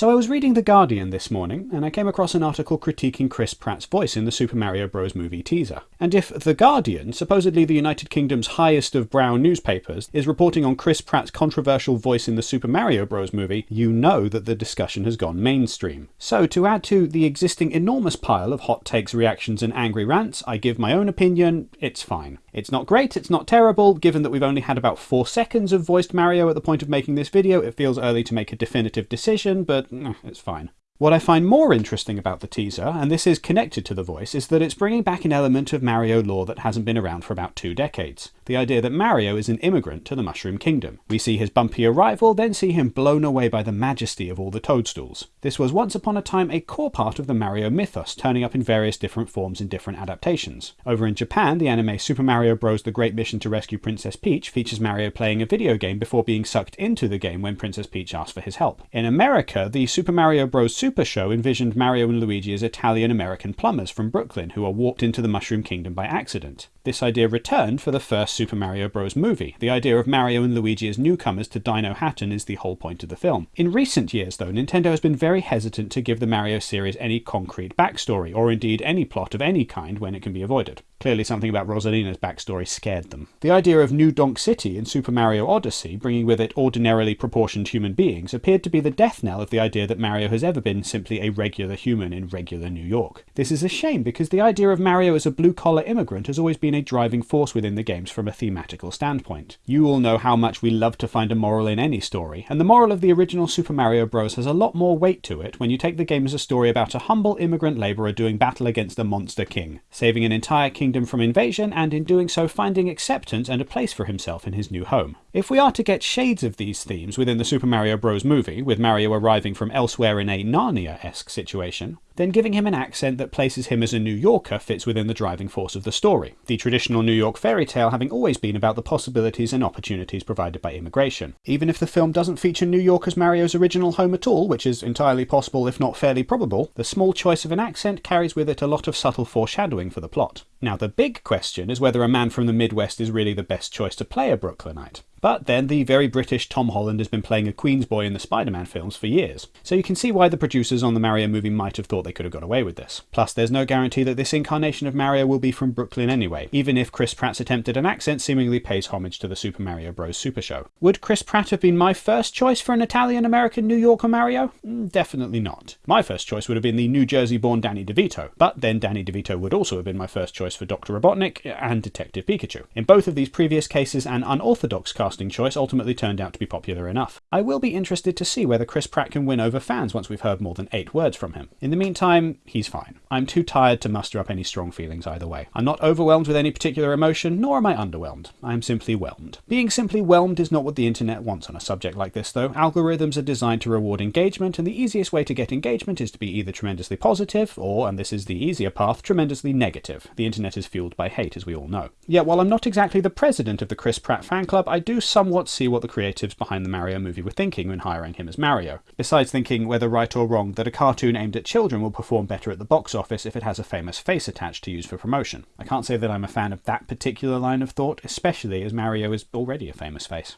So I was reading The Guardian this morning, and I came across an article critiquing Chris Pratt's voice in the Super Mario Bros. movie teaser. And if The Guardian, supposedly the United Kingdom's highest of brown newspapers, is reporting on Chris Pratt's controversial voice in the Super Mario Bros. movie, you know that the discussion has gone mainstream. So to add to the existing enormous pile of hot takes, reactions, and angry rants, I give my own opinion, it's fine. It's not great, it's not terrible, given that we've only had about 4 seconds of voiced Mario at the point of making this video, it feels early to make a definitive decision, but it's fine. What I find more interesting about the teaser, and this is connected to the voice, is that it's bringing back an element of Mario lore that hasn't been around for about two decades. The idea that Mario is an immigrant to the Mushroom Kingdom. We see his bumpy arrival, then see him blown away by the majesty of all the toadstools. This was once upon a time a core part of the Mario mythos, turning up in various different forms in different adaptations. Over in Japan, the anime Super Mario Bros. The Great Mission to Rescue Princess Peach features Mario playing a video game before being sucked into the game when Princess Peach asks for his help. In America, the Super Mario Bros. Super Show envisioned Mario and Luigi as Italian American plumbers from Brooklyn who are warped into the Mushroom Kingdom by accident. This idea returned for the first Super Mario Bros. movie. The idea of Mario and Luigi as newcomers to Dinohattan is the whole point of the film. In recent years, though, Nintendo has been very hesitant to give the Mario series any concrete backstory, or indeed any plot of any kind when it can be avoided. Clearly something about Rosalina's backstory scared them. The idea of New Donk City in Super Mario Odyssey, bringing with it ordinarily proportioned human beings, appeared to be the death knell of the idea that Mario has ever been simply a regular human in regular New York. This is a shame because the idea of Mario as a blue-collar immigrant has always been a driving force within the games from a thematical standpoint. You all know how much we love to find a moral in any story, and the moral of the original Super Mario Bros. has a lot more weight to it when you take the game as a story about a humble immigrant labourer doing battle against a monster king, saving an entire kingdom kingdom from invasion and in doing so finding acceptance and a place for himself in his new home. If we are to get shades of these themes within the Super Mario Bros. movie, with Mario arriving from elsewhere in a Narnia-esque situation, then giving him an accent that places him as a New Yorker fits within the driving force of the story, the traditional New York fairy tale having always been about the possibilities and opportunities provided by immigration. Even if the film doesn't feature New York as Mario's original home at all, which is entirely possible if not fairly probable, the small choice of an accent carries with it a lot of subtle foreshadowing for the plot. Now the big question is whether a man from the Midwest is really the best choice to play a Brooklynite. But then the very British Tom Holland has been playing a Queens boy in the Spider-Man films for years, so you can see why the producers on the Mario movie might have thought they could have got away with this. Plus there's no guarantee that this incarnation of Mario will be from Brooklyn anyway, even if Chris Pratt's attempt at an accent seemingly pays homage to the Super Mario Bros. Super Show. Would Chris Pratt have been my first choice for an Italian-American New Yorker Mario? Mm, definitely not. My first choice would have been the New Jersey-born Danny DeVito, but then Danny DeVito would also have been my first choice for Dr. Robotnik and Detective Pikachu. In both of these previous cases, an unorthodox casting choice ultimately turned out to be popular enough. I will be interested to see whether Chris Pratt can win over fans once we've heard more than eight words from him. In the meantime, he's fine. I'm too tired to muster up any strong feelings either way. I'm not overwhelmed with any particular emotion, nor am I underwhelmed. I am simply whelmed. Being simply whelmed is not what the internet wants on a subject like this though. Algorithms are designed to reward engagement, and the easiest way to get engagement is to be either tremendously positive, or, and this is the easier path, tremendously negative. The internet is fueled by hate, as we all know. Yet while I'm not exactly the president of the Chris Pratt fan club, I do somewhat see what the creatives behind the Mario movie were thinking when hiring him as Mario. Besides thinking, whether right or wrong, that a cartoon aimed at children will perform better at the box office if it has a famous face attached to use for promotion. I can't say that I'm a fan of that particular line of thought, especially as Mario is already a famous face.